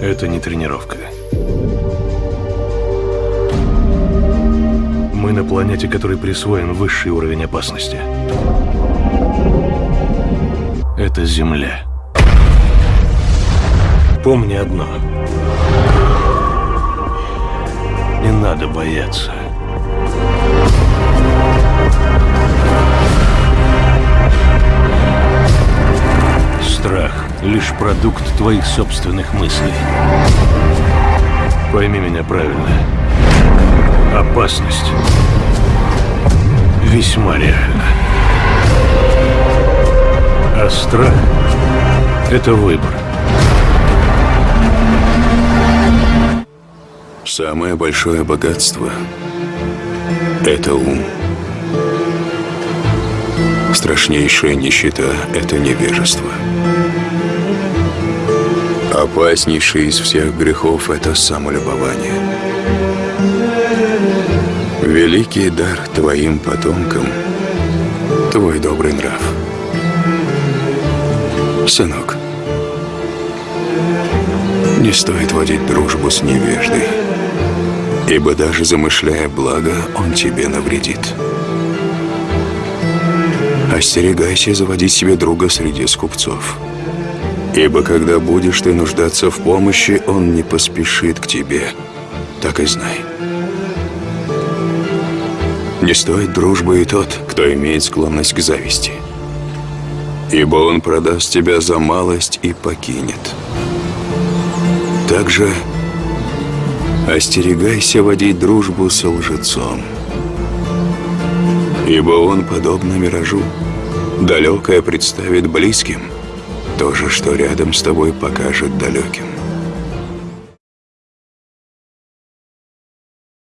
Это не тренировка. Мы на планете, которой присвоен высший уровень опасности. Это Земля. Помни одно. Не надо бояться. Лишь продукт твоих собственных мыслей. Пойми меня правильно. Опасность весьма реальна. А страх — это выбор. Самое большое богатство – это ум. Страшнейшая нищета – это невежество. Опаснейший из всех грехов – это самолюбование. Великий дар твоим потомкам – твой добрый нрав. Сынок, не стоит водить дружбу с невеждой, ибо даже замышляя благо, он тебе навредит. Остерегайся заводить себе друга среди скупцов. Ибо когда будешь ты нуждаться в помощи, он не поспешит к тебе. Так и знай. Не стоит дружбы и тот, кто имеет склонность к зависти. Ибо он продаст тебя за малость и покинет. Также остерегайся водить дружбу со лжецом. Ибо он, подобно миражу, далекое представит близким, то же, что рядом с тобой покажет далеким.